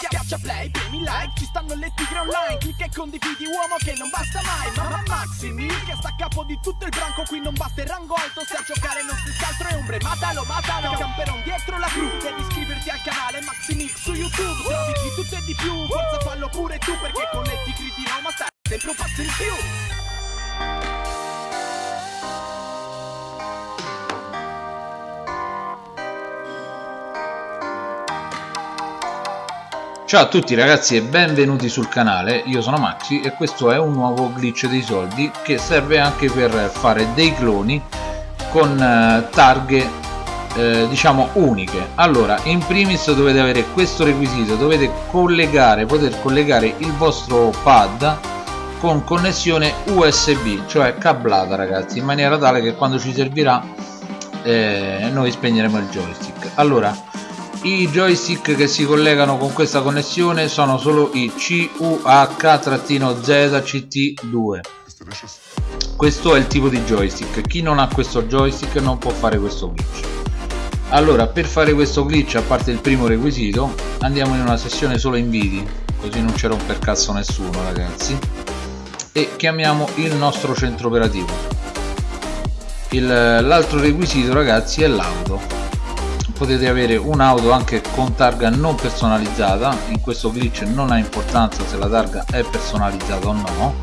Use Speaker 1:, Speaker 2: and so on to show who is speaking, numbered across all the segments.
Speaker 1: Schiaccia play, premi like, ci stanno le tigre online. Clicca e condividi uomo che non basta mai. Mamma Maximi, che sta a capo di tutto il branco Qui non basta il rango alto, se a giocare non si altro è ombre Matalo, matalo, camperon dietro la cru. Devi iscriverti al canale Maximix su YouTube. Trovi di tutto e di più, forza fallo pure tu Perché con le tigre di Roma stai sempre un passo in più
Speaker 2: Ciao a tutti ragazzi e benvenuti sul canale, io sono Maxi e questo è un nuovo glitch dei soldi che serve anche per fare dei cloni con eh, targhe eh, diciamo uniche. Allora in primis dovete avere questo requisito. Dovete collegare poter collegare il vostro pad con connessione USB cioè cablata ragazzi in maniera tale che quando ci servirà eh, noi spegneremo il joystick. Allora i joystick che si collegano con questa connessione sono solo i CUH-ZCT2 questo è il tipo di joystick. Chi non ha questo joystick non può fare questo glitch. Allora per fare questo glitch a parte il primo requisito andiamo in una sessione solo inviti così non c'è romper cazzo nessuno ragazzi. E chiamiamo il nostro centro operativo. L'altro requisito ragazzi è l'auto potete avere un'auto anche con targa non personalizzata. In questo glitch non ha importanza se la targa è personalizzata o no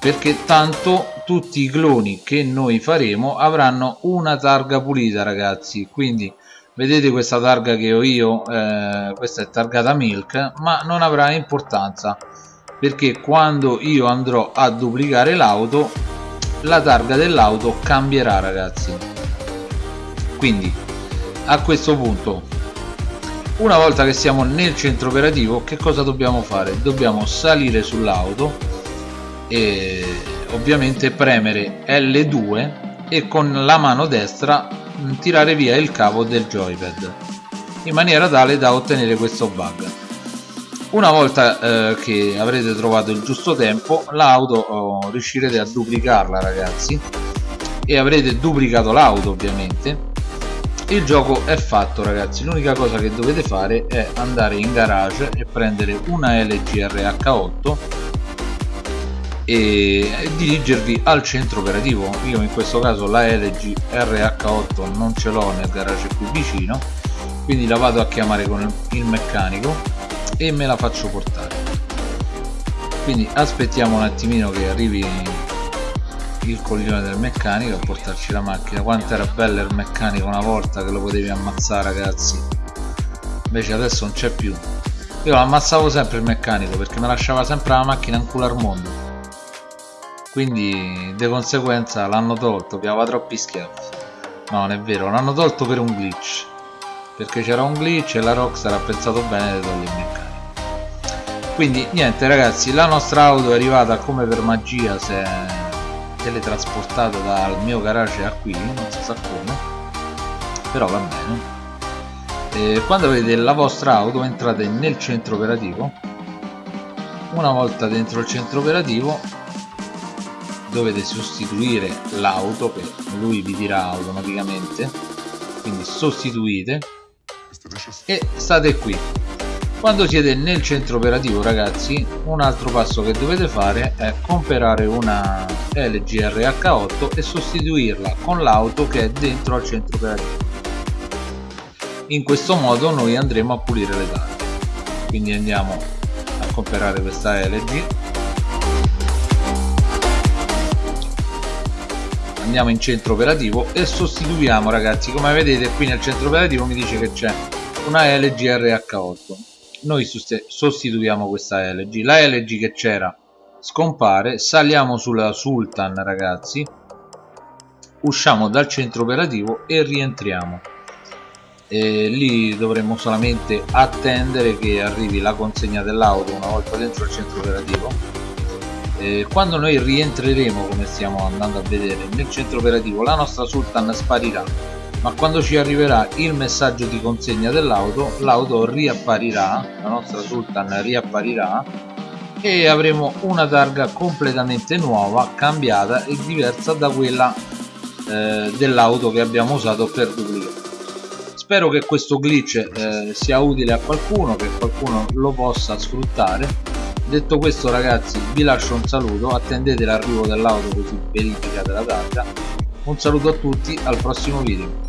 Speaker 2: perché tanto tutti i cloni che noi faremo avranno una targa pulita ragazzi. Quindi vedete questa targa che ho io? Eh, questa è targata milk ma non avrà importanza perché quando io andrò a duplicare l'auto la targa dell'auto cambierà ragazzi. Quindi a questo punto. Una volta che siamo nel centro operativo che cosa dobbiamo fare? dobbiamo salire sull'auto e ovviamente premere L2 e con la mano destra tirare via il cavo del joypad in maniera tale da ottenere questo bug. Una volta eh, che avrete trovato il giusto tempo l'auto oh, riuscirete a duplicarla ragazzi e avrete duplicato l'auto ovviamente il gioco è fatto ragazzi. L'unica cosa che dovete fare è andare in garage e prendere una LG RH8 e dirigervi al centro operativo. Io in questo caso la LG RH8 non ce l'ho nel garage qui vicino quindi la vado a chiamare con il meccanico e me la faccio portare. Quindi aspettiamo un attimino che arrivi il coglione del meccanico a portarci la macchina. Quanto era bello il meccanico una volta che lo potevi ammazzare ragazzi. Invece adesso non c'è più. Io ammazzavo sempre il meccanico perché mi lasciava sempre la macchina in culo al mondo. Quindi di conseguenza l'hanno tolto piava troppi schiaffi no non è vero l'hanno tolto per un glitch. Perché c'era un glitch e la Rockstar ha pensato bene di togliere il meccanico. Quindi niente ragazzi la nostra auto è arrivata come per magia se teletrasportato dal mio garage a qui non si sa come però va bene. E quando avete la vostra auto entrate nel centro operativo. Una volta dentro il centro operativo dovete sostituire l'auto che lui vi dirà automaticamente. Quindi sostituite e state qui quando siete nel centro operativo ragazzi un altro passo che dovete fare è comprare una LG RH8 e sostituirla con l'auto che è dentro al centro operativo. In questo modo noi andremo a pulire le date quindi andiamo a comprare questa LG andiamo in centro operativo e sostituiamo ragazzi. Come vedete qui nel centro operativo mi dice che c'è una LG RH8 noi sostituiamo questa LG la LG che c'era scompare saliamo sulla Sultan ragazzi. Usciamo dal centro operativo e rientriamo. E lì dovremo solamente attendere che arrivi la consegna dell'auto una volta dentro il centro operativo. E quando noi rientreremo come stiamo andando a vedere nel centro operativo la nostra Sultan sparirà ma quando ci arriverà il messaggio di consegna dell'auto l'auto riapparirà la nostra Sultan riapparirà e avremo una targa completamente nuova cambiata e diversa da quella eh, dell'auto che abbiamo usato per duplicare. Spero che questo glitch eh, sia utile a qualcuno che qualcuno lo possa sfruttare. Detto questo ragazzi vi lascio un saluto. Attendete l'arrivo dell'auto così verificate la targa. Un saluto a tutti al prossimo video